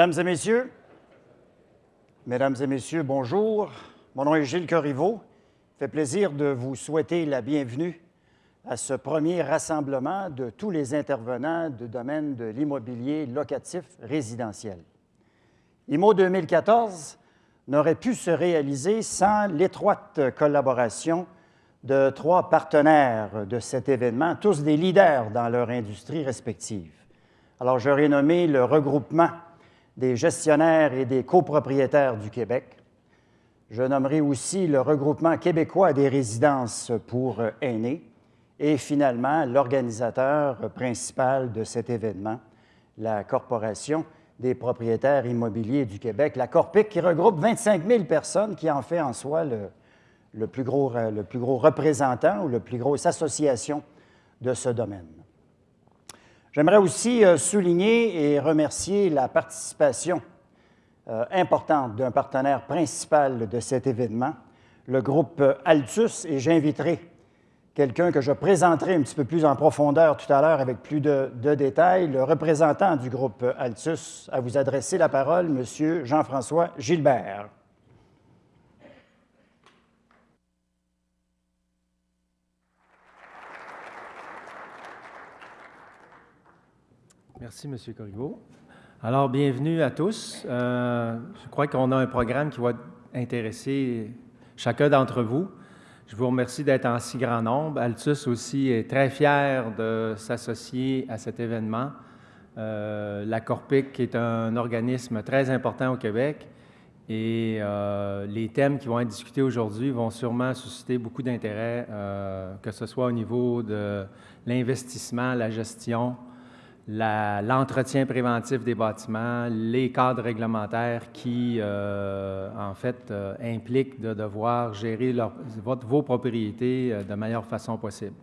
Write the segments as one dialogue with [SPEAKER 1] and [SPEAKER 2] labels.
[SPEAKER 1] Mesdames et messieurs, Mesdames et messieurs, bonjour. Mon nom est Gilles Corriveau. Fait plaisir de vous souhaiter la bienvenue à ce premier rassemblement de tous les intervenants du domaine de l'immobilier locatif résidentiel. IMO 2014 n'aurait pu se réaliser sans l'étroite collaboration de trois partenaires de cet événement, tous des leaders dans leur industrie respective. Alors, j'aurais nommé le regroupement des gestionnaires et des copropriétaires du Québec. Je nommerai aussi le regroupement québécois des résidences pour aînés et finalement l'organisateur principal de cet événement, la Corporation des propriétaires immobiliers du Québec, la Corpic, qui regroupe 25 000 personnes, qui en fait en soi le, plus, gros, le plus gros représentant ou la plus grosse association de ce domaine. J'aimerais aussi euh, souligner et remercier la participation euh, importante d'un partenaire principal de cet événement, le groupe Altus, et j'inviterai quelqu'un que je présenterai un petit peu plus en profondeur tout à l'heure avec plus de, de, détails, le représentant du groupe Altus, à vous adresser la parole, M. Jean-François Gilbert.
[SPEAKER 2] Merci, M. Corriveau. Alors, bienvenue à tous. Euh, je crois qu'on a un programme qui va intéresser chacun d'entre vous. Je vous remercie d'être en si grand nombre. Altus aussi est très fier de s'associer à cet événement. Euh, la Corpic est un organisme très important au Québec et euh, les thèmes qui vont être discutés aujourd'hui vont sûrement susciter beaucoup d'intérêt, que ce soit au niveau de l'investissement, la gestion, l'entretien préventif des bâtiments, les cadres réglementaires qui, euh, en fait, euh, impliquent de devoir gérer vos propriétés euh, de meilleure façon possible.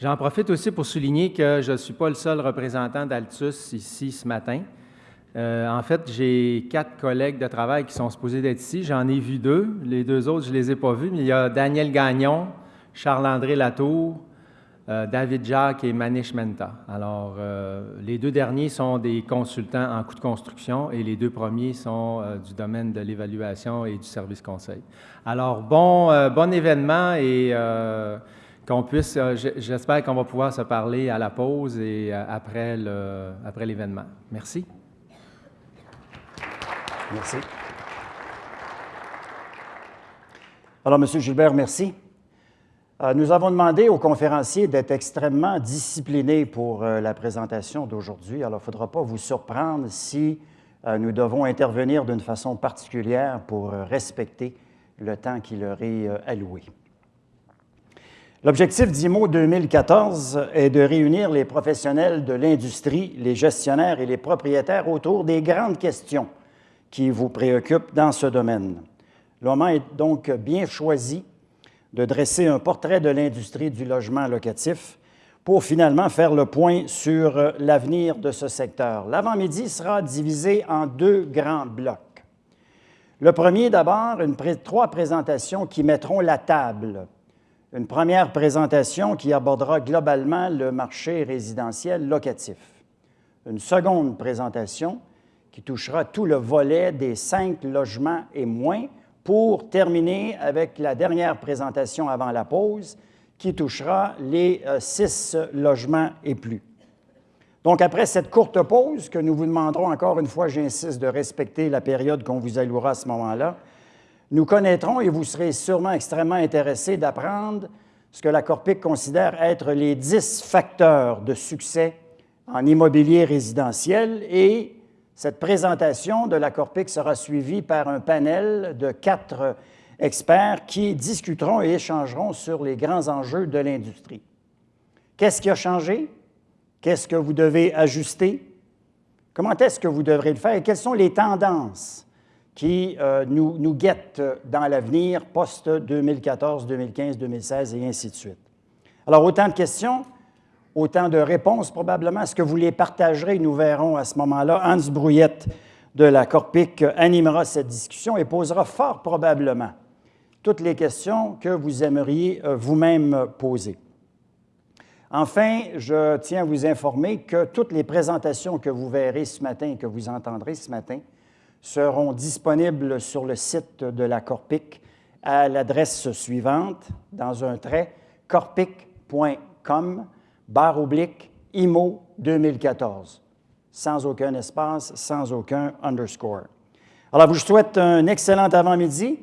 [SPEAKER 2] J'en profite aussi pour souligner que je ne suis pas le seul représentant d'Altus ici ce matin. en fait, j'ai quatre collègues de travail qui sont supposés d'être ici. J'en ai vu deux. Les deux autres, je ne les ai pas vus, mais il y a Daniel Gagnon, Charles-André Latour, euh, David Jacques et Manish Menta. Alors, euh, les deux derniers sont des consultants en coûts de construction et les deux premiers sont euh, du domaine de l'évaluation et du service conseil. Alors, bon, bon événement et qu'on puisse, j'espère qu'on va pouvoir se parler à la pause et après l'événement. Après merci.
[SPEAKER 1] Merci. Alors, M. Gilbert, merci. Euh, nous avons demandé aux conférenciers d'être extrêmement disciplinés pour euh, la présentation d'aujourd'hui. Alors, il ne faudra pas vous surprendre si euh, nous devons intervenir d'une façon particulière pour respecter le temps qui leur est alloué. L'objectif d'IMO 2014 est de réunir les professionnels de l'industrie, les gestionnaires et les propriétaires autour des grandes questions qui vous préoccupent dans ce domaine. Le moment est donc bien choisi de dresser un portrait de l'industrie du logement locatif pour finalement faire le point sur euh, l'avenir de ce secteur. L'avant-midi sera divisé en deux grands blocs. Le premier, d'abord, trois présentations qui mettront la table. Une première présentation qui abordera globalement le marché résidentiel locatif. Une seconde présentation qui touchera tout le volet des cinq logements et moins, pour terminer avec la dernière présentation avant la pause qui touchera les euh, six logements et plus. Donc, après cette courte pause, que nous vous demanderons encore une fois, j'insiste, de respecter la période qu'on vous allouera à ce moment-là, nous connaîtrons, et vous serez sûrement extrêmement intéressés d'apprendre ce que la Corpic considère être les dix facteurs de succès en immobilier résidentiel et cette présentation de la Corpic sera suivie par un panel de quatre experts qui discuteront et échangeront sur les grands enjeux de l'industrie. Qu'est-ce qui a changé? Qu'est-ce que vous devez ajuster? Comment est-ce que vous devrez le faire? Et quelles sont les tendances qui euh, nous, nous guettent dans l'avenir post-2014, 2015, 2016 et ainsi de suite? Alors, autant de questions autant de réponses probablement. Est-ce que vous les partagerez? Nous verrons à ce moment-là. Hans Brouillette de la Corpic animera cette discussion et posera fort probablement toutes les questions que vous aimeriez euh, vous-même poser. Enfin, je tiens à vous informer que toutes les présentations que vous verrez ce matin et que vous entendrez ce matin seront disponibles sur le site de la Corpic à l'adresse suivante, dans un trait, corpic.com, barre oblique, IMO 2014, sans aucun espace, sans aucun underscore. Alors, je vous souhaite un excellent avant-midi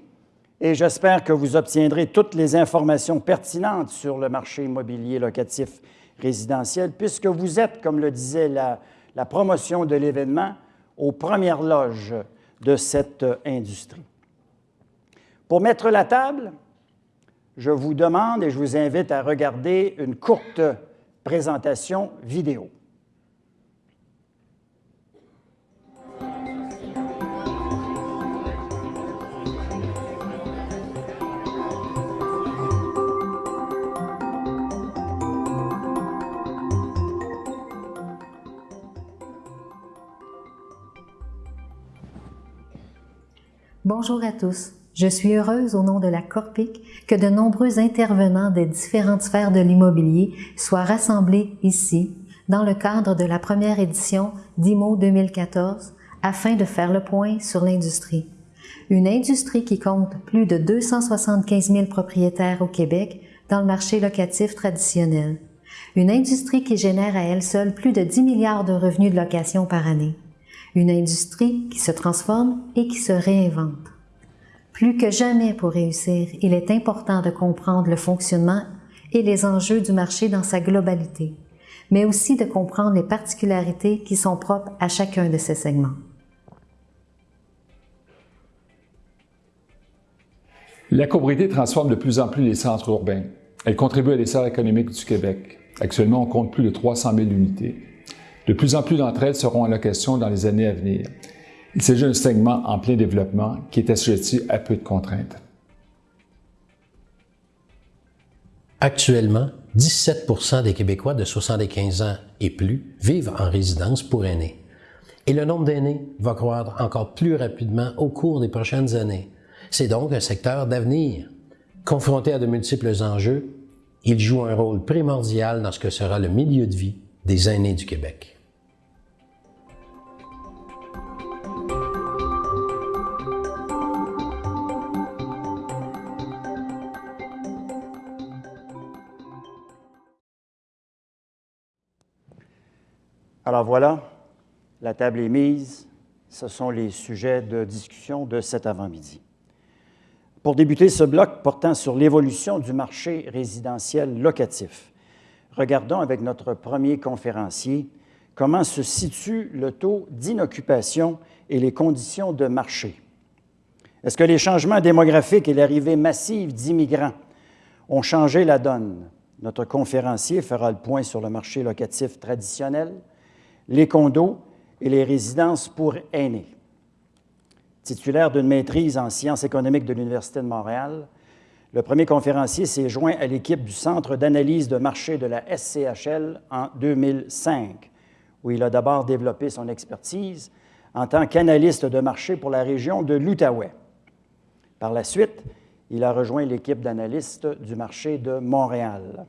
[SPEAKER 1] et j'espère que vous obtiendrez toutes les informations pertinentes sur le marché immobilier locatif résidentiel, puisque vous êtes, comme le disait la, la promotion de l'événement, aux premières loges de cette industrie. Pour mettre la table, je vous demande et je vous invite à regarder une courte présentation vidéo.
[SPEAKER 3] Bonjour à tous. Je suis heureuse au nom de la Corpic que de nombreux intervenants des différentes sphères de l'immobilier soient rassemblés ici dans le cadre de la première édition d'IMO 2014 afin de faire le point sur l'industrie. Une industrie qui compte plus de 275 000 propriétaires au Québec dans le marché locatif traditionnel. Une industrie qui génère à elle seule plus de 10 milliards de revenus de location par année une industrie qui se transforme et qui se réinvente. Plus que jamais pour réussir, il est important de comprendre le fonctionnement et les enjeux du marché dans sa globalité, mais aussi de comprendre les particularités qui sont propres à chacun de ces segments.
[SPEAKER 4] La copropriété transforme de plus en plus les centres urbains. Elle contribue à l'essor économique du Québec. Actuellement, on compte plus de 300 000 unités. De plus en plus d'entre elles seront en location dans les années à venir. Il s'agit d'un segment en plein développement qui est assujetti à peu de contraintes.
[SPEAKER 5] Actuellement, 17% des Québécois de 75 ans et plus vivent en résidence pour aînés. Et le nombre d'aînés va croître encore plus rapidement au cours des prochaines années. C'est donc un secteur d'avenir. Confronté à de multiples enjeux, il joue un rôle primordial dans ce que sera le milieu de vie des aînés du Québec.
[SPEAKER 1] Alors voilà, la table est mise. Ce sont les sujets de discussion de cet avant-midi. Pour débuter ce bloc portant sur l'évolution du marché résidentiel locatif, regardons avec notre premier conférencier comment se situe le taux d'inoccupation et les conditions de marché. Est-ce que les changements démographiques et l'arrivée massive d'immigrants ont changé la donne? Notre conférencier fera le point sur le marché locatif traditionnel, les condos et les résidences pour aînés. Titulaire d'une maîtrise en sciences économiques de l'Université de Montréal, le premier conférencier s'est joint à l'équipe du Centre d'analyse de marché de la SCHL en 2005, où il a d'abord développé son expertise en tant qu'analyste de marché pour la région de l'Outaouais. Par la suite, il a rejoint l'équipe d'analystes du marché de Montréal.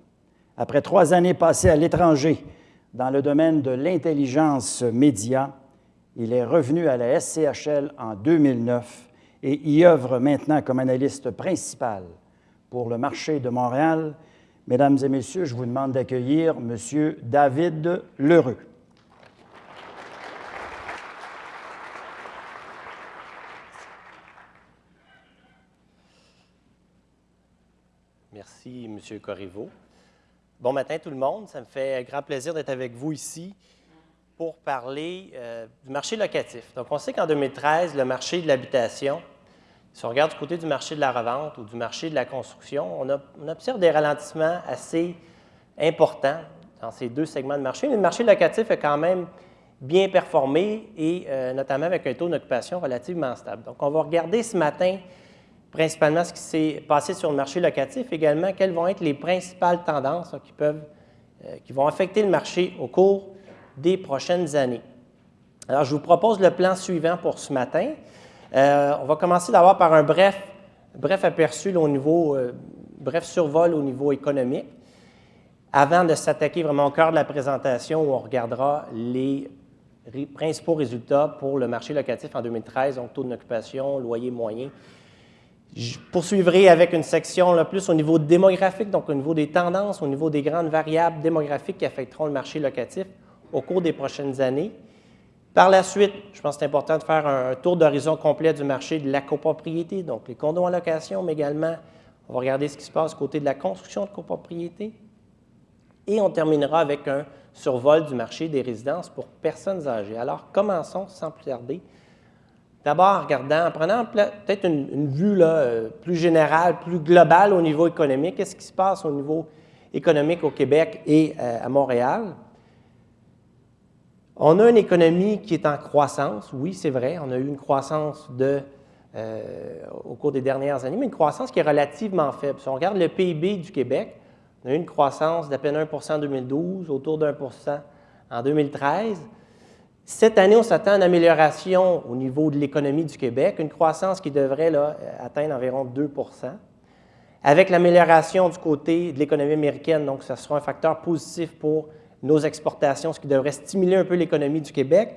[SPEAKER 1] Après trois années passées à l'étranger dans le domaine de l'intelligence média. Il est revenu à la SCHL en 2009 et y œuvre maintenant comme analyste principal pour le marché de Montréal. Mesdames et messieurs, je vous demande d'accueillir M. David Lheureux.
[SPEAKER 6] Merci, M. Corriveau. Bon matin tout le monde. Ça me fait grand plaisir d'être avec vous ici pour parler euh, du marché locatif. Donc, on sait qu'en 2013, le marché de l'habitation, si on regarde du côté du marché de la revente ou du marché de la construction, on, observe des ralentissements assez importants dans ces deux segments de marché, mais le marché locatif a quand même bien performé et euh, notamment avec un taux d'occupation relativement stable. Donc, on va regarder ce matin principalement ce qui s'est passé sur le marché locatif, également quelles vont être les principales tendances qui, peuvent, euh, qui vont affecter le marché au cours des prochaines années. Alors, je vous propose le plan suivant pour ce matin. Euh, on va commencer d'abord par un bref, bref aperçu au niveau, euh, bref survol au niveau économique. avant de s'attaquer vraiment au cœur de la présentation où on regardera les principaux résultats pour le marché locatif en 2013, donc taux d'occupation, loyer moyen. Je poursuivrai avec une section plus au niveau démographique, donc au niveau des tendances, au niveau des grandes variables démographiques qui affecteront le marché locatif au cours des prochaines années. Par la suite, je pense que c'est important de faire un tour d'horizon complet du marché de la copropriété, donc les condos en location, mais également, on va regarder ce qui se passe côté de la construction de copropriété. Et on terminera avec un survol du marché des résidences pour personnes âgées. Alors, commençons sans plus tarder. D'abord, en en prenant peut-être une, vue euh, plus générale, plus globale au niveau économique, qu'est-ce qui se passe au niveau économique au Québec et euh, à Montréal? On a une économie qui est en croissance, oui, c'est vrai, on a eu une croissance de, euh, au cours des dernières années, mais une croissance qui est relativement faible. Si on regarde le PIB du Québec, on a eu une croissance d'à peine 1% en 2012, autour d'un en 2013. Cette année, on s'attend à une amélioration au niveau de l'économie du Québec, une croissance qui devrait là, atteindre environ 2% Avec l'amélioration du côté de l'économie américaine, donc ça sera un facteur positif pour nos exportations, ce qui devrait stimuler un peu l'économie du Québec.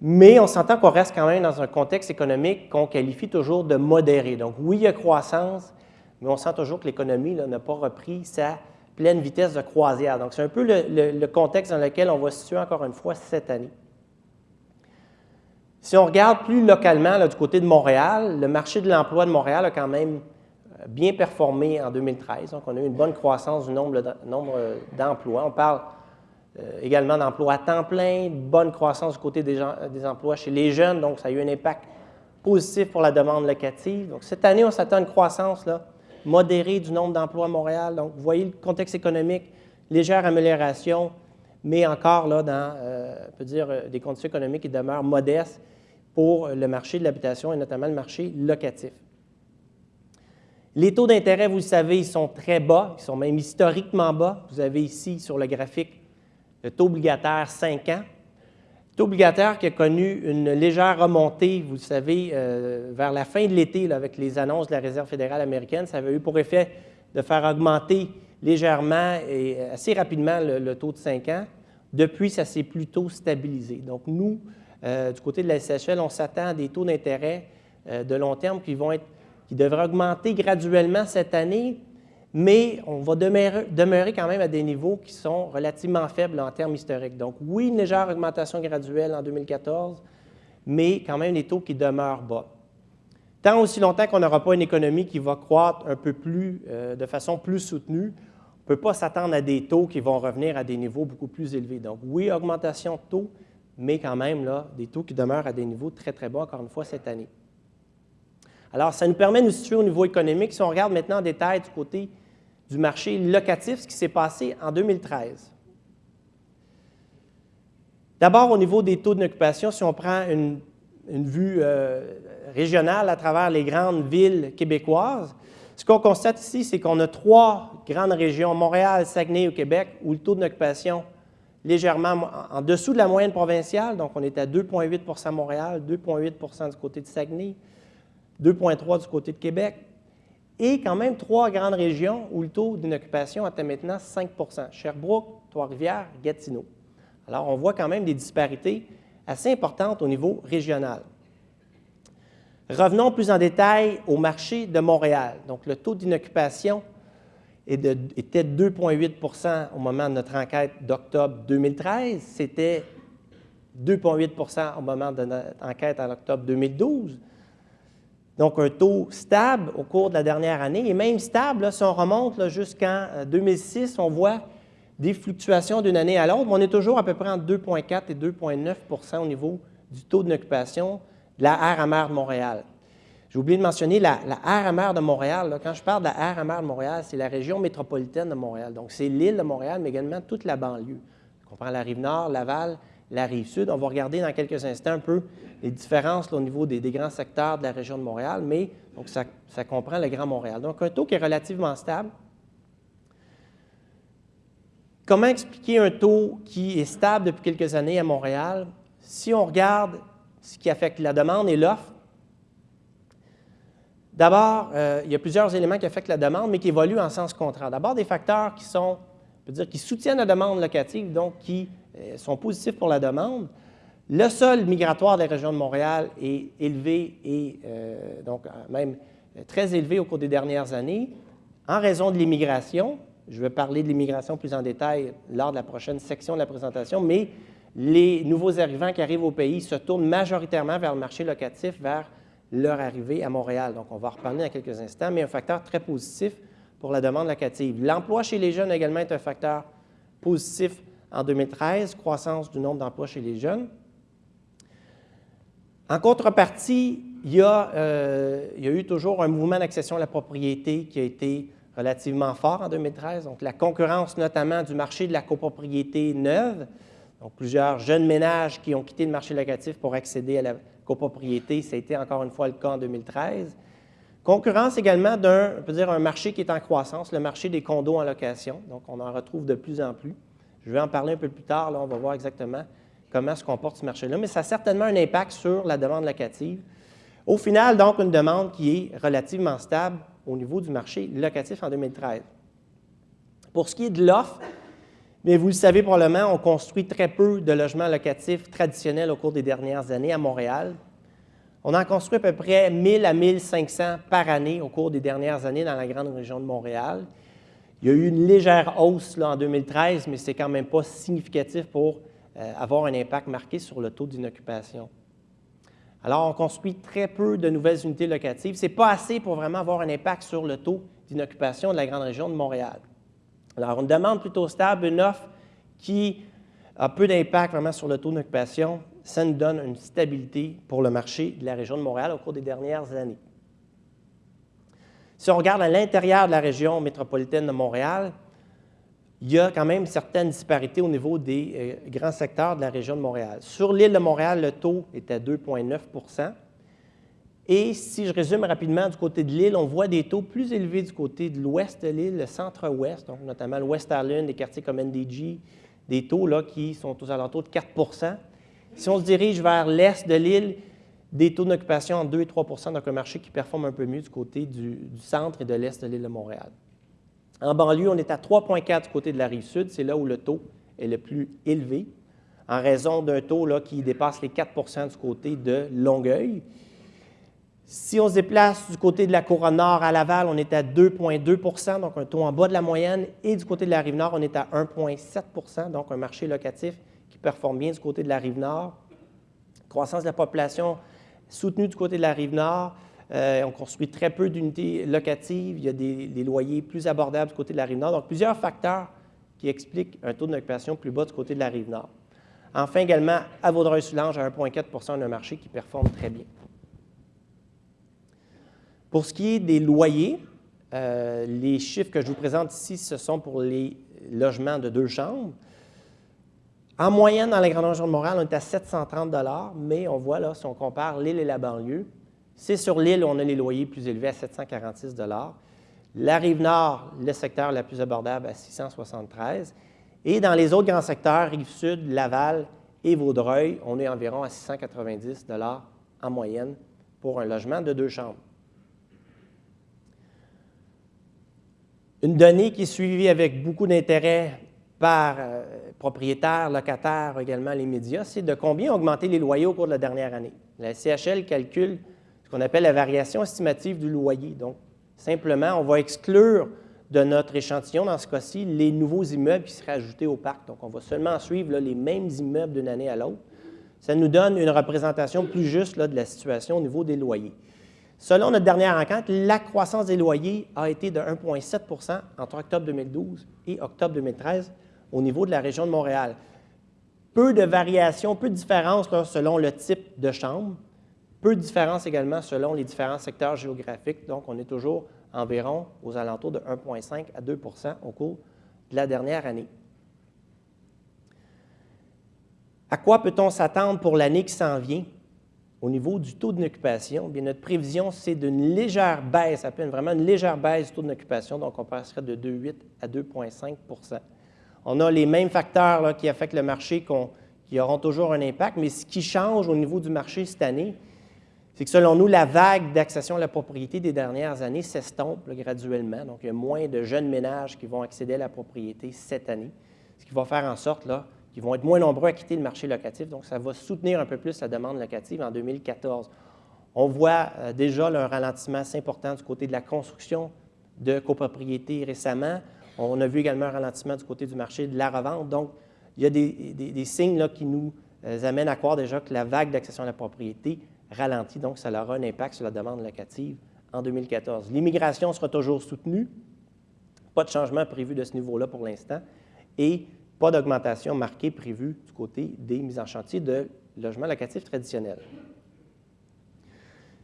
[SPEAKER 6] Mais on s'entend qu'on reste quand même dans un contexte économique qu'on qualifie toujours de modéré. Donc oui, il y a croissance, mais on sent toujours que l'économie n'a pas repris sa pleine vitesse de croisière. Donc, c'est un peu le, contexte dans lequel on va se situer encore une fois cette année. Si on regarde plus localement du côté de Montréal, le marché de l'emploi de Montréal a quand même euh, bien performé en 2013. Donc, on a eu une bonne croissance du nombre d'emplois. On parle euh, également d'emplois à temps plein, bonne croissance du côté des, emplois chez les jeunes. Donc, ça a eu un impact positif pour la demande locative. Donc, cette année, on s'attend à une croissance là, modéré du nombre d'emplois à Montréal. Donc, vous voyez le contexte économique, légère amélioration, mais encore là, dans, euh, on peut dire, euh, des conditions économiques qui demeurent modestes pour le marché de l'habitation et notamment le marché locatif. Les taux d'intérêt, vous le savez, ils sont très bas, ils sont même historiquement bas. Vous avez ici sur le graphique le taux obligataire 5 ans taux obligataire qui a connu une légère remontée, vous le savez, euh, vers la fin de l'été, avec les annonces de la Réserve fédérale américaine. Ça avait eu pour effet de faire augmenter légèrement et assez rapidement le, taux de 5 ans. Depuis, ça s'est plutôt stabilisé. Donc, nous, euh, du côté de la SHL, on s'attend à des taux d'intérêt euh, de long terme qui, vont être, qui devraient augmenter graduellement cette année, mais on va demeurer, quand même à des niveaux qui sont relativement faibles en termes historiques. Donc oui, une légère augmentation graduelle en 2014, mais quand même des taux qui demeurent bas. Tant aussi longtemps qu'on n'aura pas une économie qui va croître un peu plus, euh, de façon plus soutenue, ne peut pas s'attendre à des taux qui vont revenir à des niveaux beaucoup plus élevés. Donc oui, augmentation de taux, mais quand même là, des taux qui demeurent à des niveaux très, très bas, encore une fois, cette année. Alors, ça nous permet de nous situer au niveau économique. Si on regarde maintenant en détail du côté du marché locatif, ce qui s'est passé en 2013. D'abord, au niveau des taux d'occupation, si on prend une, vue euh, régionale à travers les grandes villes québécoises, ce qu'on constate ici, c'est qu'on a trois grandes régions, Montréal, Saguenay au Québec, où le taux d'occupation légèrement en dessous de la moyenne provinciale, donc on est à 2,8 à Montréal, 2,8% du côté de Saguenay, 2,3 du côté de Québec et quand même trois grandes régions où le taux d'inoccupation atteint maintenant 5% Sherbrooke, Trois-Rivières, Gatineau. Alors, on voit quand même des disparités assez importantes au niveau régional. Revenons plus en détail au marché de Montréal. Donc, le taux d'inoccupation était de 2,8% au moment de notre enquête d'octobre 2013. C'était 2,8% au moment de notre enquête en octobre 2012. Donc, un taux stable au cours de la dernière année, et même stable, si on remonte jusqu'en 2006, euh, on voit des fluctuations d'une année à l'autre, on est toujours à peu près entre 2,4 et 2,9% au niveau du taux d'occupation de la aire amère de Montréal. J'ai oublié de mentionner la, la amère de Montréal. quand je parle de la aire amère de Montréal, c'est la région métropolitaine de Montréal. Donc, c'est l'île de Montréal, mais également toute la banlieue. On comprend la rive nord, Laval, la rive sud. On va regarder dans quelques instants un peu les différences au niveau des, grands secteurs de la région de Montréal, mais ça, comprend le Grand Montréal. Donc, un taux qui est relativement stable. Comment expliquer un taux qui est stable depuis quelques années à Montréal? Si on regarde ce qui affecte la demande et l'offre, d'abord, euh, il y a plusieurs éléments qui affectent la demande, mais qui évoluent en sens contraire. D'abord, des facteurs qui sont peut dire qui soutiennent la demande locative, donc qui euh, sont positifs pour la demande. Le sol migratoire des régions de Montréal est élevé et euh, donc même très élevé au cours des dernières années en raison de l'immigration. Je vais parler de l'immigration plus en détail lors de la prochaine section de la présentation, mais les nouveaux arrivants qui arrivent au pays se tournent majoritairement vers le marché locatif, vers leur arrivée à Montréal. Donc, on va en reparler dans quelques instants, mais un facteur très positif pour la demande locative. L'emploi chez les jeunes également est un facteur positif en 2013, croissance du nombre d'emplois chez les jeunes. En contrepartie, il y, a, euh, il y a eu toujours un mouvement d'accession à la propriété qui a été relativement fort en 2013. Donc, la concurrence notamment du marché de la copropriété neuve, donc plusieurs jeunes ménages qui ont quitté le marché locatif pour accéder à la copropriété, ça a été encore une fois le cas en 2013. Concurrence également d'un, on peut dire, un marché qui est en croissance, le marché des condos en location. Donc, on en retrouve de plus en plus. Je vais en parler un peu plus tard, là, on va voir exactement comment se comporte ce marché-là, mais ça a certainement un impact sur la demande locative. Au final, donc, une demande qui est relativement stable au niveau du marché locatif en 2013. Pour ce qui est de l'offre, mais vous le savez probablement, on construit très peu de logements locatifs traditionnels au cours des dernières années à Montréal. On en construit à peu près 1000 à 1500 par année au cours des dernières années dans la grande région de Montréal. Il y a eu une légère hausse en 2013, mais ce n'est quand même pas significatif pour euh, avoir un impact marqué sur le taux d'inoccupation. Alors, on construit très peu de nouvelles unités locatives. Ce n'est pas assez pour vraiment avoir un impact sur le taux d'inoccupation de la grande région de Montréal. Alors, une demande plutôt stable, une offre qui a peu d'impact vraiment sur le taux d'occupation, ça nous donne une stabilité pour le marché de la région de Montréal au cours des dernières années. Si on regarde à l'intérieur de la région métropolitaine de Montréal, il y a quand même certaines disparités au niveau des euh, grands secteurs de la région de Montréal. Sur l'île de Montréal, le taux est à 2,9 Et si je résume rapidement du côté de l'île, on voit des taux plus élevés du côté de l'ouest de l'île, le centre-ouest, donc notamment l'Ouest Island, des quartiers comme NDG, des taux là, qui sont aux alentours de 4% Si on se dirige vers l'est de l'île, des taux d'occupation entre 2 et 3 donc un marché qui performe un peu mieux du côté du, du centre et de l'est de l'île de Montréal. En banlieue, on est à 3,4 du côté de la rive sud, c'est là où le taux est le plus élevé, en raison d'un taux là, qui dépasse les 4% du côté de Longueuil. Si on se déplace du côté de la couronne nord à Laval, on est à 2,2% donc un taux en bas de la moyenne. Et du côté de la rive nord, on est à 1,7% donc un marché locatif qui performe bien du côté de la rive nord. Croissance de la population soutenue du côté de la rive nord. Euh, on construit très peu d'unités locatives. Il y a des, loyers plus abordables du côté de la rive nord. Donc, plusieurs facteurs qui expliquent un taux d'occupation plus bas du côté de la rive nord. Enfin, également, à Vaudreuil-Soulanges, à 1,4% un marché qui performe très bien. Pour ce qui est des loyers, euh, les chiffres que je vous présente ici, ce sont pour les logements de deux chambres. En moyenne, dans la grande région de Montréal, on est à 730 mais on voit là, si on compare l'île et la banlieue, c'est sur l'île où on a les loyers plus élevés à 746 La rive nord, le secteur le plus abordable à 673 Et dans les autres grands secteurs, rive sud, Laval et Vaudreuil, on est environ à 690 en moyenne pour un logement de deux chambres. Une donnée qui est suivie avec beaucoup d'intérêt par euh, propriétaires, locataires, également les médias, c'est de combien ont augmenté les loyers au cours de la dernière année. La CHL calcule qu'on appelle la variation estimative du loyer. Donc, simplement, on va exclure de notre échantillon, dans ce cas-ci, les nouveaux immeubles qui seraient ajoutés au parc. Donc, on va seulement suivre les mêmes immeubles d'une année à l'autre. Ça nous donne une représentation plus juste de la situation au niveau des loyers. Selon notre dernière enquête, la croissance des loyers a été de 1,7% entre octobre 2012 et octobre 2013 au niveau de la région de Montréal. Peu de variations, peu de différences selon le type de chambre. Peu de différence également selon les différents secteurs géographiques. Donc, on est toujours environ aux alentours de 1,5 à 2% au cours de la dernière année. À quoi peut-on s'attendre pour l'année qui s'en vient? Au niveau du taux d'occupation, bien notre prévision, c'est d'une légère baisse, à peine vraiment une légère baisse du taux d'occupation, donc on passerait de 2,8 à 2,5% On a les mêmes facteurs qui affectent le marché qui auront toujours un impact, mais ce qui change au niveau du marché cette année, c'est que selon nous, la vague d'accession à la propriété des dernières années s'estompe graduellement. Donc, il y a moins de jeunes ménages qui vont accéder à la propriété cette année, ce qui va faire en sorte qu'ils vont être moins nombreux à quitter le marché locatif. Donc, ça va soutenir un peu plus la demande locative en 2014. On voit euh, déjà un ralentissement assez important du côté de la construction de copropriétés récemment. On a vu également un ralentissement du côté du marché de la revente. Donc, il y a des, signes qui nous euh, amènent à croire déjà que la vague d'accession à la propriété ralentit, donc ça aura un impact sur la demande locative en 2014. L'immigration sera toujours soutenue, pas de changement prévu de ce niveau-là pour l'instant, et pas d'augmentation marquée prévue du côté des mises en chantier de logements locatifs traditionnels.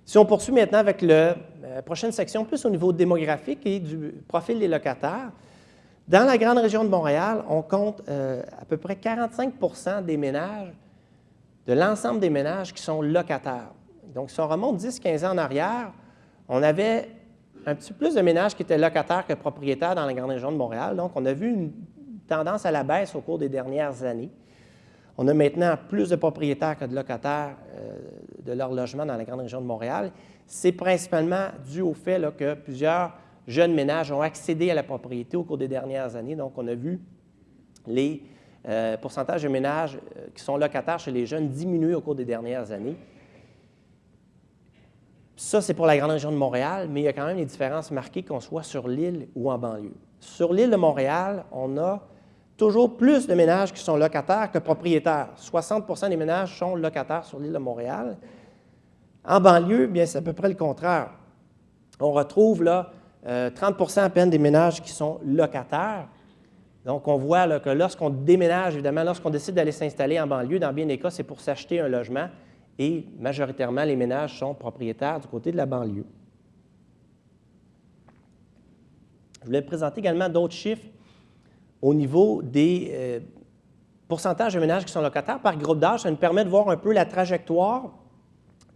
[SPEAKER 6] Si on poursuit maintenant avec la euh, prochaine section, plus au niveau démographique et du profil des locataires, dans la grande région de Montréal, on compte euh, à peu près 45% des ménages, de l'ensemble des ménages qui sont locataires. Donc, si on remonte 10-15 ans en arrière, on avait un petit peu plus de ménages qui étaient locataires que propriétaires dans la grande région de Montréal. Donc, on a vu une tendance à la baisse au cours des dernières années. On a maintenant plus de propriétaires que de locataires euh, de leur logement dans la grande région de Montréal. C'est principalement dû au fait que plusieurs jeunes ménages ont accédé à la propriété au cours des dernières années. Donc, on a vu les euh, pourcentages de ménages euh, qui sont locataires chez les jeunes diminuer au cours des dernières années. Ça, c'est pour la grande région de Montréal, mais il y a quand même des différences marquées qu'on soit sur l'île ou en banlieue. Sur l'île de Montréal, on a toujours plus de ménages qui sont locataires que propriétaires. 60% des ménages sont locataires sur l'île de Montréal. En banlieue, bien, c'est à peu près le contraire. On retrouve là 30% euh, à peine des ménages qui sont locataires. Donc, on voit que lorsqu'on déménage, évidemment, lorsqu'on décide d'aller s'installer en banlieue, dans bien des cas, c'est pour s'acheter un logement et majoritairement, les ménages sont propriétaires du côté de la banlieue. Je voulais présenter également d'autres chiffres au niveau des euh, pourcentages de ménages qui sont locataires par groupe d'âge. Ça nous permet de voir un peu la trajectoire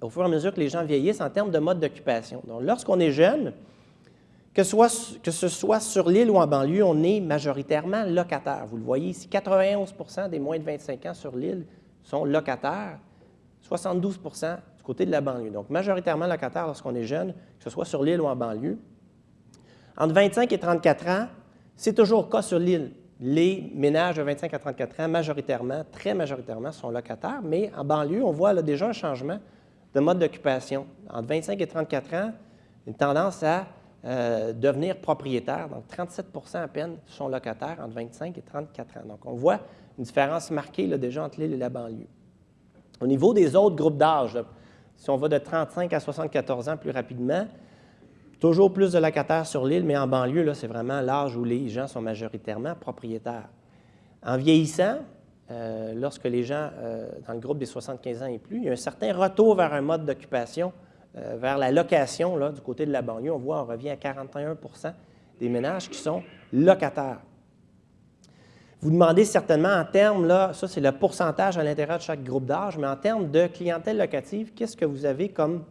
[SPEAKER 6] au fur et à mesure que les gens vieillissent en termes de mode d'occupation. Donc, lorsqu'on est jeune, que, que, ce soit sur l'île ou en banlieue, on est majoritairement locataire. Vous le voyez ici, 91% des moins de 25 ans sur l'île sont locataires 72% du côté de la banlieue. Donc, majoritairement locataire lorsqu'on est jeune, que ce soit sur l'île ou en banlieue. Entre 25 et 34 ans, c'est toujours le cas sur l'île. Les ménages de 25 à 34 ans, majoritairement, très majoritairement, sont locataires, mais en banlieue, on voit déjà un changement de mode d'occupation. Entre 25 et 34 ans, une tendance à euh, devenir propriétaire. Donc, 37% à peine sont locataires entre 25 et 34 ans. Donc, on voit une différence marquée déjà entre l'île et la banlieue. Au niveau des autres groupes d'âge, si on va de 35 à 74 ans plus rapidement, toujours plus de locataires sur l'île, mais en banlieue, c'est vraiment l'âge où les gens sont majoritairement propriétaires. En vieillissant, euh, lorsque les gens euh, dans le groupe des 75 ans et plus, il y a un certain retour vers un mode d'occupation, euh, vers la location là, du côté de la banlieue. On voit, on revient à 41% des ménages qui sont locataires. Vous demandez certainement en termes, là, ça c'est le pourcentage à l'intérieur de chaque groupe d'âge, mais en termes de clientèle locative, qu'est-ce que vous avez comme,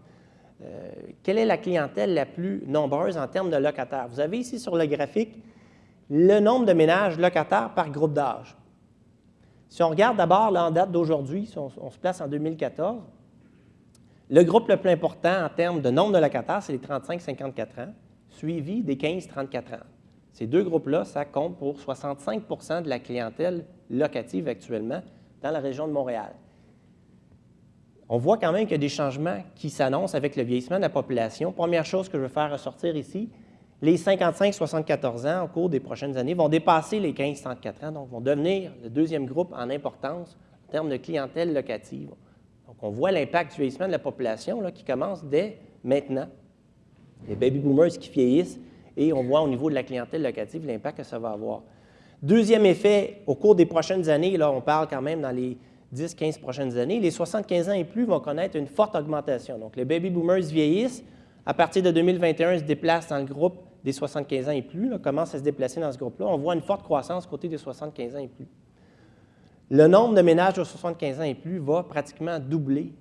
[SPEAKER 6] euh, quelle est la clientèle la plus nombreuse en termes de locataires? Vous avez ici sur le graphique le nombre de ménages locataires par groupe d'âge. Si on regarde d'abord en date d'aujourd'hui, si on, se place en 2014, le groupe le plus important en termes de nombre de locataires, c'est les 35-54 ans, suivi des 15-34 ans. Ces deux groupes-là, ça compte pour 65% de la clientèle locative actuellement dans la région de Montréal. On voit quand même qu'il y a des changements qui s'annoncent avec le vieillissement de la population. Première chose que je veux faire ressortir ici, les 55-74 ans au cours des prochaines années vont dépasser les 15-34 ans, donc vont devenir le deuxième groupe en importance en termes de clientèle locative. Donc, on voit l'impact du vieillissement de la population qui commence dès maintenant. Les baby boomers qui vieillissent et on voit au niveau de la clientèle locative l'impact que ça va avoir. Deuxième effet, au cours des prochaines années, là, on parle quand même dans les 10-15 prochaines années, les 75 ans et plus vont connaître une forte augmentation. Donc, les baby boomers vieillissent. À partir de 2021, ils se déplacent dans le groupe des 75 ans et plus, là, commencent à se déplacer dans ce groupe-là. On voit une forte croissance côté des 75 ans et plus. Le nombre de ménages de 75 ans et plus va pratiquement doubler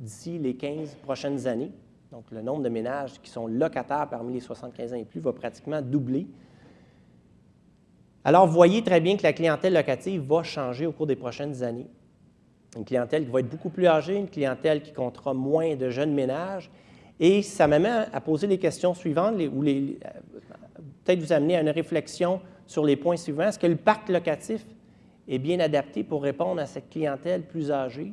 [SPEAKER 6] d'ici les 15 prochaines années. Donc, le nombre de ménages qui sont locataires parmi les 75 ans et plus va pratiquement doubler. Alors, voyez très bien que la clientèle locative va changer au cours des prochaines années. Une clientèle qui va être beaucoup plus âgée, une clientèle qui comptera moins de jeunes ménages. Et ça m'amène à poser les questions suivantes, ou les, peut-être vous amener à une réflexion sur les points suivants. Est-ce que le parc locatif est bien adapté pour répondre à cette clientèle plus âgée?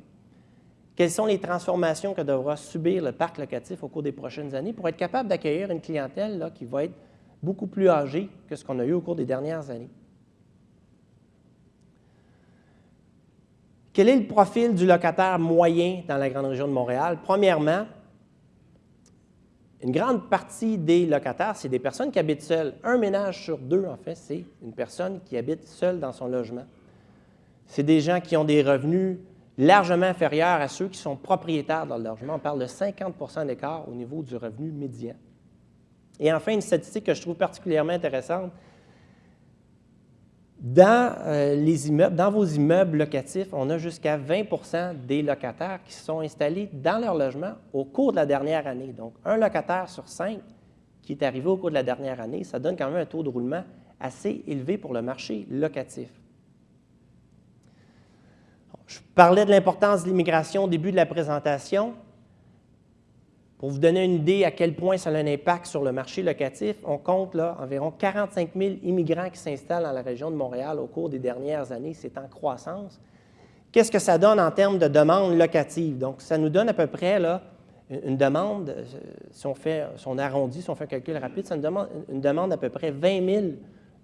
[SPEAKER 6] Quelles sont les transformations que devra subir le parc locatif au cours des prochaines années pour être capable d'accueillir une clientèle là, qui va être beaucoup plus âgée que ce qu'on a eu au cours des dernières années? Quel est le profil du locataire moyen dans la grande région de Montréal? Premièrement, une grande partie des locataires, c'est des personnes qui habitent seules. Un ménage sur deux, en fait, c'est une personne qui habite seule dans son logement. C'est des gens qui ont des revenus largement inférieurs à ceux qui sont propriétaires de leur logement. On parle de 50% d'écart au niveau du revenu médian. Et enfin, une statistique que je trouve particulièrement intéressante, dans euh, les immeubles, dans vos immeubles locatifs, on a jusqu'à 20% des locataires qui se sont installés dans leur logement au cours de la dernière année. Donc, un locataire sur cinq qui est arrivé au cours de la dernière année, ça donne quand même un taux de roulement assez élevé pour le marché locatif. Je parlais de l'importance de l'immigration au début de la présentation. Pour vous donner une idée à quel point ça a un impact sur le marché locatif, on compte là environ 45 000 immigrants qui s'installent dans la région de Montréal au cours des dernières années. C'est en croissance. Qu'est-ce que ça donne en termes de demande locative? Donc, ça nous donne à peu près là, une demande, euh, si on, fait, si on arrondit, si on fait un calcul rapide, ça nous demande une demande à peu près 20 000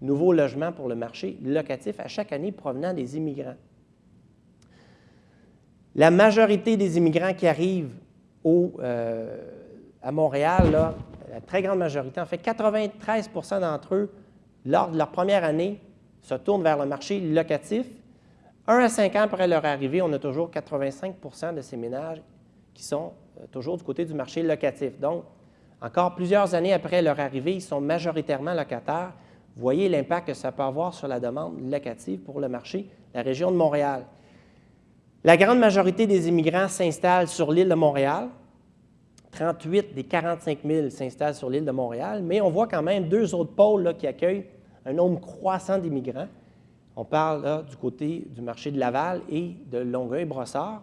[SPEAKER 6] nouveaux logements pour le marché locatif à chaque année provenant des immigrants. La majorité des immigrants qui arrivent euh, à Montréal, la très grande majorité, en fait 93% d'entre eux, lors de leur première année, se tournent vers le marché locatif. Un à cinq ans après leur arrivée, on a toujours 85% de ces ménages qui sont euh, toujours du côté du marché locatif. Donc, encore plusieurs années après leur arrivée, ils sont majoritairement locataires. Voyez l'impact que ça peut avoir sur la demande locative pour le marché, la région de Montréal. La grande majorité des immigrants s'installent sur l'île de Montréal. 38 des 45 000 s'installent sur l'île de Montréal, mais on voit quand même deux autres pôles qui accueillent un nombre croissant d'immigrants. On parle du côté du marché de Laval et de Longueuil-Brossard.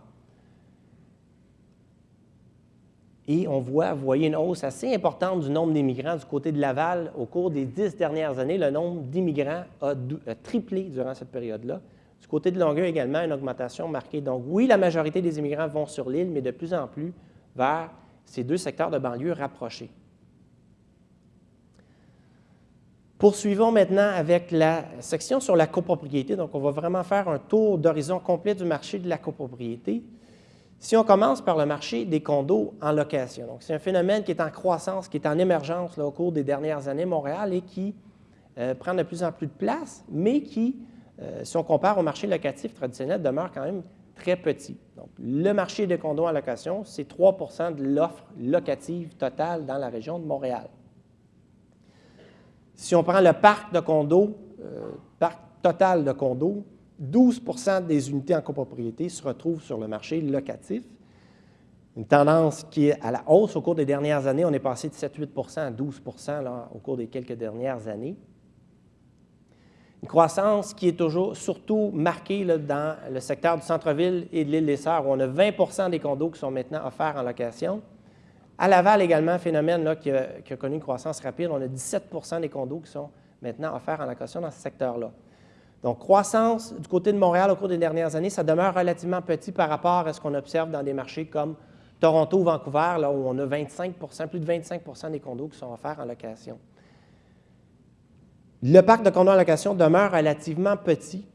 [SPEAKER 6] Et on voit, vous voyez une hausse assez importante du nombre d'immigrants du côté de Laval. Au cours des dix dernières années, le nombre d'immigrants a, triplé durant cette période-là. Du côté de Longueuil également, une augmentation marquée. Donc oui, la majorité des immigrants vont sur l'île, mais de plus en plus vers ces deux secteurs de banlieue rapprochés. Poursuivons maintenant avec la section sur la copropriété. Donc, on va vraiment faire un tour d'horizon complet du marché de la copropriété. Si on commence par le marché des condos en location, donc c'est un phénomène qui est en croissance, qui est en émergence au cours des dernières années Montréal et qui euh, prend de plus en plus de place, mais qui euh, si on compare au marché locatif traditionnel, demeure quand même très petit. Donc, le marché des condos en location, c'est 3% de l'offre locative totale dans la région de Montréal. Si on prend le parc de condos, euh, parc total de condos, 12% des unités en copropriété se retrouvent sur le marché locatif. Une tendance qui est à la hausse au cours des dernières années. On est passé de 7-8% à 12% au cours des quelques dernières années. Une croissance qui est toujours surtout marquée dans le secteur du centre-ville et de l'île des Sœurs, où on a 20% des condos qui sont maintenant offerts en location. À Laval également, phénomène qui, a, connu une croissance rapide. On a 17% des condos qui sont maintenant offerts en location dans ce secteur-là. Donc, croissance du côté de Montréal au cours des dernières années, ça demeure relativement petit par rapport à ce qu'on observe dans des marchés comme Toronto ou Vancouver, là où on a 25 plus de 25% des condos qui sont offerts en location. Le parc de condos en location demeure relativement petit,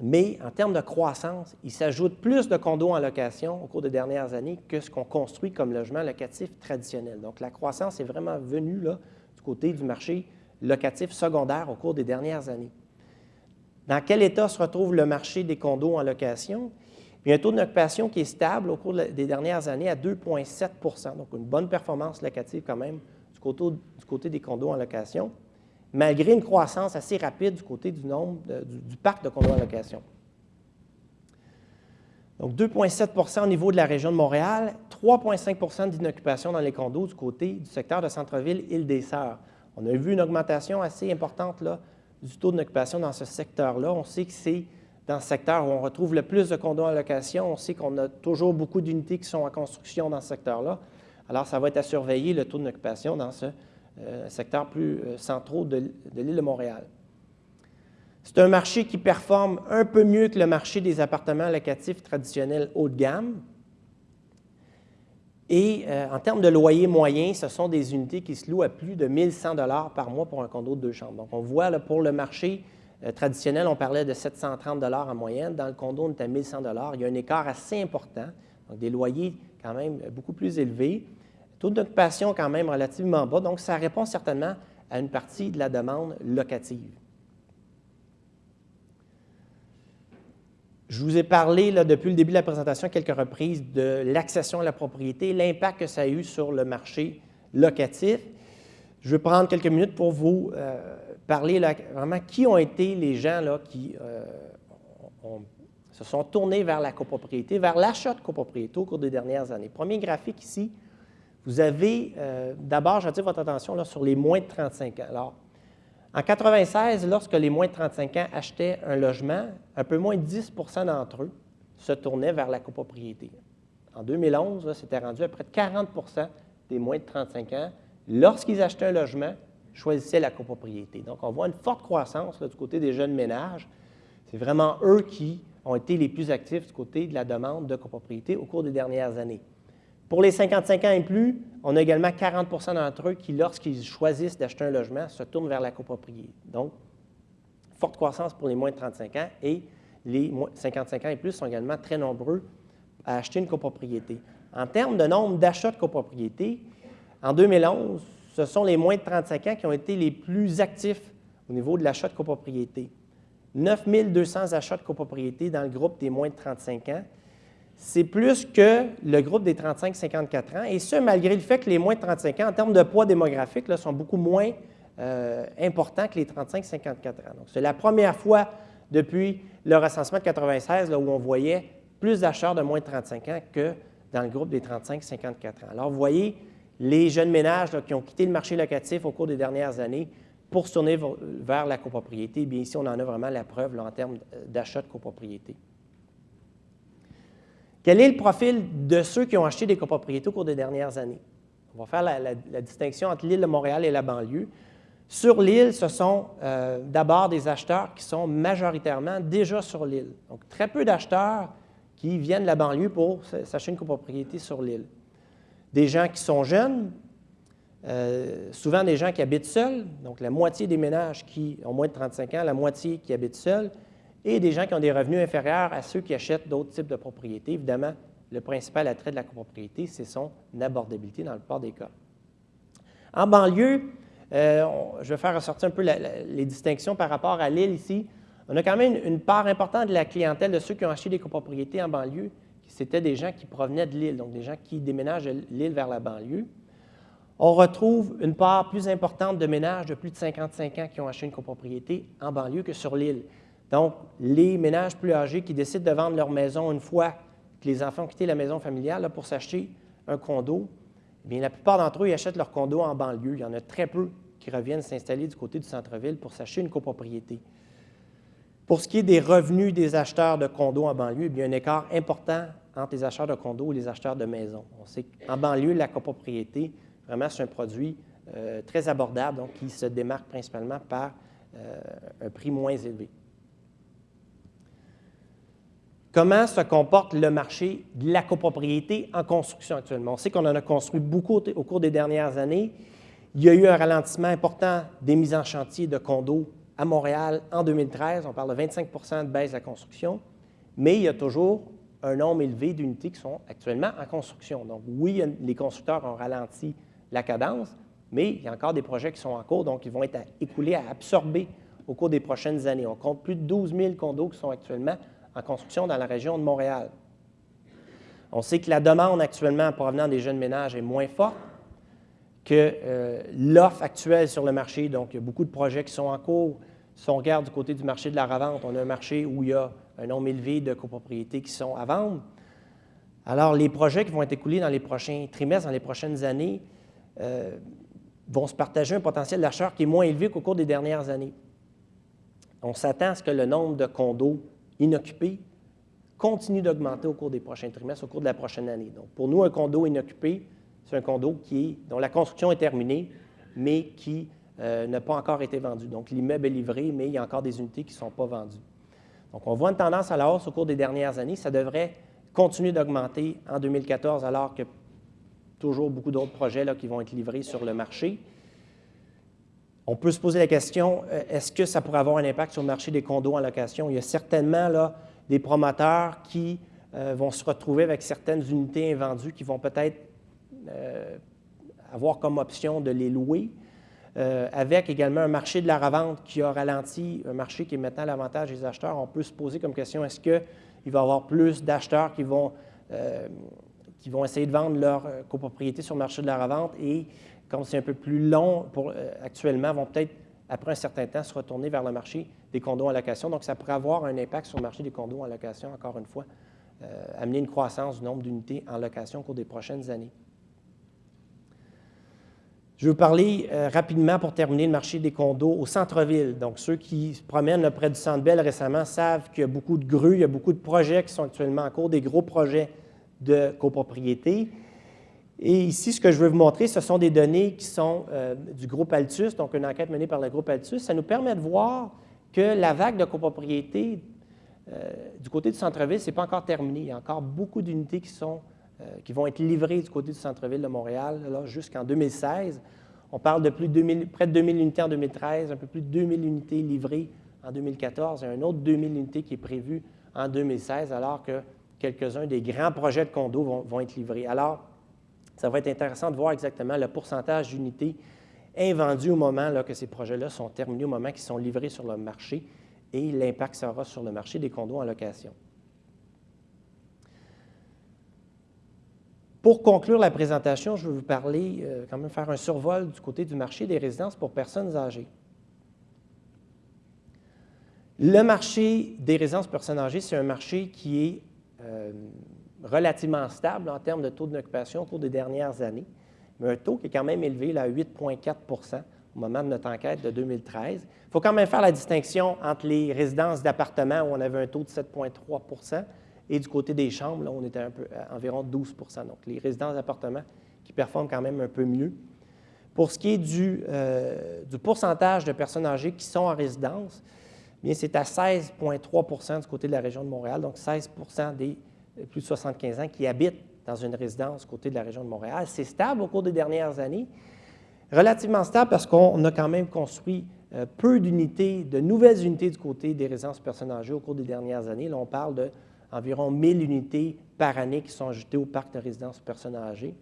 [SPEAKER 6] mais en termes de croissance, il s'ajoute plus de condos en location au cours des dernières années que ce qu'on construit comme logement locatif traditionnel. Donc, la croissance est vraiment venue du côté du marché locatif secondaire au cours des dernières années. Dans quel état se retrouve le marché des condos en location? Il y a un taux d'occupation qui est stable au cours des dernières années à 2,7% donc une bonne performance locative quand même du côté des condos en location malgré une croissance assez rapide du côté du nombre du, parc de condos en location. Donc 2,7% au niveau de la région de Montréal, 3,5% d'inoccupation dans les condos du côté du secteur de centre-ville Île-des-Sœurs. On a vu une augmentation assez importante là, du taux d'occupation dans ce secteur-là. On sait que c'est dans ce secteur où on retrouve le plus de condos en location. On sait qu'on a toujours beaucoup d'unités qui sont en construction dans ce secteur-là. Alors, ça va être à surveiller le taux d'occupation dans ce euh, secteur plus euh, central de, l'île de Montréal. C'est un marché qui performe un peu mieux que le marché des appartements locatifs traditionnels haut de gamme. Et euh, en termes de loyer moyen, ce sont des unités qui se louent à plus de 1100 par mois pour un condo de deux chambres. Donc, on voit là, pour le marché euh, traditionnel, on parlait de 730 en moyenne. Dans le condo, on est à 1100 Il y a un écart assez important, donc des loyers quand même beaucoup plus élevés. Taux d'occupation quand même relativement bas, donc ça répond certainement à une partie de la demande locative. Je vous ai parlé depuis le début de la présentation à quelques reprises de l'accession à la propriété, l'impact que ça a eu sur le marché locatif. Je vais prendre quelques minutes pour vous euh, parler vraiment qui ont été les gens qui euh, se sont tournés vers la copropriété, vers l'achat de copropriété au cours des dernières années. Premier graphique ici, vous avez euh, d'abord, j'attire votre attention sur les moins de 35 ans. Alors, en 1996, lorsque les moins de 35 ans achetaient un logement, un peu moins de 10% d'entre eux se tournaient vers la copropriété. En 2011, c'était rendu à près de 40% des moins de 35 ans, lorsqu'ils achetaient un logement, choisissaient la copropriété. Donc, on voit une forte croissance du côté des jeunes ménages. C'est vraiment eux qui ont été les plus actifs du côté de la demande de copropriété au cours des dernières années. Pour les 55 ans et plus, on a également 40% d'entre eux qui, lorsqu'ils choisissent d'acheter un logement, se tournent vers la copropriété. Donc, forte croissance pour les moins de 35 ans et les 55 ans et plus sont également très nombreux à acheter une copropriété. En termes de nombre d'achats de copropriété, en 2011, ce sont les moins de 35 ans qui ont été les plus actifs au niveau de l'achat de copropriété. 9 200 achats de copropriété dans le groupe des moins de 35 ans c'est plus que le groupe des 35-54 ans, et ce, malgré le fait que les moins de 35 ans, en termes de poids démographique, sont beaucoup moins euh, importants que les 35-54 ans. Donc, c'est la première fois depuis le recensement de 96 là, où on voyait plus d'achats de moins de 35 ans que dans le groupe des 35-54 ans. Alors, vous voyez, les jeunes ménages qui ont quitté le marché locatif au cours des dernières années pour se tourner vers la copropriété, bien ici, on en a vraiment la preuve en termes d'achat de copropriété. Quel est le profil de ceux qui ont acheté des copropriétés au cours des dernières années? On va faire la, distinction entre l'île de Montréal et la banlieue. Sur l'île, ce sont euh, d'abord des acheteurs qui sont majoritairement déjà sur l'île. Donc, très peu d'acheteurs qui viennent de la banlieue pour s'acheter une copropriété sur l'île. Des gens qui sont jeunes, euh, souvent des gens qui habitent seuls, donc la moitié des ménages qui ont moins de 35 ans, la moitié qui habitent seuls, et des gens qui ont des revenus inférieurs à ceux qui achètent d'autres types de propriétés. Évidemment, le principal attrait de la copropriété, c'est son abordabilité dans le plupart des cas. En banlieue, euh, je vais faire ressortir un peu les distinctions par rapport à l'île ici. On a quand même une, part importante de la clientèle de ceux qui ont acheté des copropriétés en banlieue, c'était des gens qui provenaient de l'île, donc des gens qui déménagent de l'île vers la banlieue. On retrouve une part plus importante de ménages de plus de 55 ans qui ont acheté une copropriété en banlieue que sur l'île. Donc, les ménages plus âgés qui décident de vendre leur maison une fois que les enfants ont quitté la maison familiale pour s'acheter un condo, eh bien, la plupart d'entre eux ils achètent leur condo en banlieue. Il y en a très peu qui reviennent s'installer du côté du centre-ville pour s'acheter une copropriété. Pour ce qui est des revenus des acheteurs de condos en banlieue, il y a un écart important entre les acheteurs de condos et les acheteurs de maisons. On sait qu'en banlieue, la copropriété, vraiment, c'est un produit euh, très abordable, donc qui se démarque principalement par euh, un prix moins élevé. Comment se comporte le marché de la copropriété en construction actuellement? On sait qu'on en a construit beaucoup au cours des dernières années. Il y a eu un ralentissement important des mises en chantier de condos à Montréal en 2013. On parle de 25% de baisse de la construction, mais il y a toujours un nombre élevé d'unités qui sont actuellement en construction. Donc oui, les constructeurs ont ralenti la cadence, mais il y a encore des projets qui sont en cours, donc ils vont être écoulés, à absorber au cours des prochaines années. On compte plus de 12 000 condos qui sont actuellement en construction dans la région de Montréal. On sait que la demande actuellement provenant des jeunes ménages est moins forte que euh, l'offre actuelle sur le marché. Donc, il y a beaucoup de projets qui sont en cours. Si on regarde du côté du marché de la revente, on a un marché où il y a un nombre élevé de copropriétés qui sont à vendre. Alors, les projets qui vont être écoulés dans les prochains trimestres, dans les prochaines années, euh, vont se partager un potentiel d'achat qui est moins élevé qu'au cours des dernières années. On s'attend à ce que le nombre de condos inoccupés continue d'augmenter au cours des prochains trimestres, au cours de la prochaine année. Donc, pour nous, un condo inoccupé, c'est un condo qui est, dont la construction est terminée, mais qui euh, n'a pas encore été vendu. Donc, l'immeuble est livré, mais il y a encore des unités qui ne sont pas vendues. Donc, on voit une tendance à la hausse au cours des dernières années. Ça devrait continuer d'augmenter en 2014, alors que toujours beaucoup d'autres projets qui vont être livrés sur le marché. On peut se poser la question, euh, est-ce que ça pourrait avoir un impact sur le marché des condos en location? Il y a certainement là, des promoteurs qui euh, vont se retrouver avec certaines unités invendues qui vont peut-être avoir comme option de les louer euh, avec également un marché de la revente qui a ralenti, un marché qui est maintenant l'avantage des acheteurs, on peut se poser comme question, est-ce qu'il va y avoir plus d'acheteurs qui vont, euh, essayer de vendre leur euh, copropriété sur le marché de la revente comme c'est un peu plus long pour, actuellement, vont peut-être, après un certain temps, se retourner vers le marché des condos en location. Donc, ça pourrait avoir un impact sur le marché des condos en location, encore une fois, amener une croissance du nombre d'unités en location au cours des prochaines années. Je veux parler euh, rapidement pour terminer le marché des condos au centre-ville. Donc, ceux qui se promènent près du Centre Bell récemment savent qu'il y a beaucoup de grues, il y a beaucoup de projets qui sont actuellement en cours, des gros projets de copropriété. Et ici, ce que je veux vous montrer, ce sont des données qui sont euh, du groupe Altus, donc une enquête menée par le groupe Altus. Ça nous permet de voir que la vague de copropriété euh, du côté du centre-ville, ce n'est pas encore terminé. Il y a encore beaucoup d'unités qui euh, qui vont être livrés du côté du centre-ville de Montréal jusqu'en 2016. On parle de plus de près de 2000 unités en 2013, un peu plus de 2000 unités livrées en 2014 et un autre 2000 unités qui est prévu en 2016, alors que quelques-uns des grands projets de condos vont, être livrés. Alors, ça va être intéressant de voir exactement le pourcentage d'unités invendues au moment là, que ces projets-là sont terminés, au moment qu'ils sont livrés sur le marché et l'impact sera sur le marché des condos en location. Pour conclure la présentation, je vais vous parler, euh, quand même faire un survol du côté du marché des résidences pour personnes âgées. Le marché des résidences pour personnes âgées, c'est un marché qui est euh, relativement stable en termes de taux d'occupation au cours des dernières années, mais un taux qui est quand même élevé à 8,4% au moment de notre enquête de 2013. Il faut quand même faire la distinction entre les résidences d'appartements où on avait un taux de 7,3% et du côté des chambres, là, on était un peu, à environ 12% Donc, les résidences d'appartements qui performent quand même un peu mieux. Pour ce qui est du, euh, pourcentage de personnes âgées qui sont en résidence, bien, c'est à 16,3% du côté de la région de Montréal, donc 16% des plus de 75 ans qui habitent dans une résidence côté de la région de Montréal. C'est stable au cours des dernières années, relativement stable parce qu'on a quand même construit euh, peu d'unités, de nouvelles unités du côté des résidences personnes âgées au cours des dernières années. Là, on parle de environ 1000 unités par année qui sont ajoutées au parc de résidences personnes âgées.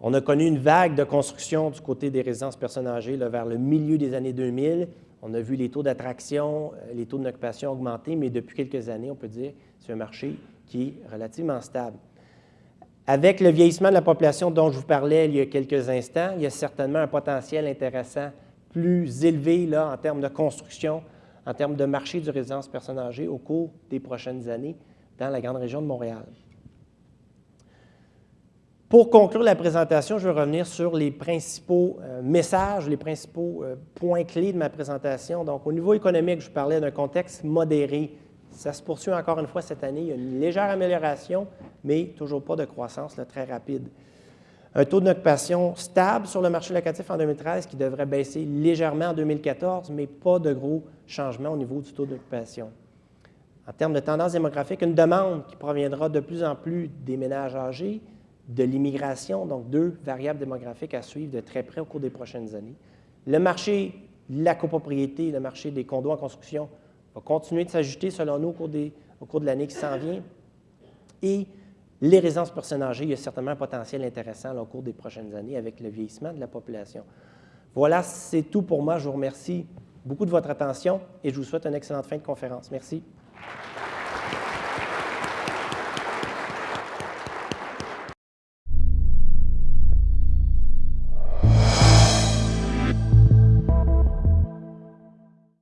[SPEAKER 6] On a connu une vague de construction du côté des résidences personnes âgées vers le milieu des années 2000. On a vu les taux d'attraction, euh, les taux d'occupation augmenter, mais depuis quelques années, on peut dire c'est un marché qui est relativement stable. Avec le vieillissement de la population dont je vous parlais il y a quelques instants, il y a certainement un potentiel intéressant plus élevé là, en termes de construction en termes de marché du résidence personnes âgées au cours des prochaines années dans la grande région de Montréal. Pour conclure la présentation, je vais revenir sur les principaux euh, messages, les principaux euh, points clés de ma présentation. Donc, au niveau économique, je parlais d'un contexte modéré. Ça se poursuit encore une fois cette année. Il y a une légère amélioration, mais toujours pas de croissance très rapide un taux d'occupation stable sur le marché locatif en 2013 qui devrait baisser légèrement en 2014, mais pas de gros changements au niveau du taux d'occupation. En termes de tendance démographique, une demande qui proviendra de plus en plus des ménages âgés, de l'immigration, donc deux variables démographiques à suivre de très près au cours des prochaines années. Le marché de la copropriété, le marché des condos en construction va continuer de s'ajuster selon nous au cours, au cours de l'année qui s'en vient. Et les résidences personnes âgées, il y a certainement un potentiel intéressant au cours des prochaines années avec le vieillissement de la population. Voilà, c'est tout pour moi. Je vous remercie beaucoup de votre attention et je vous souhaite une excellente fin de conférence. Merci.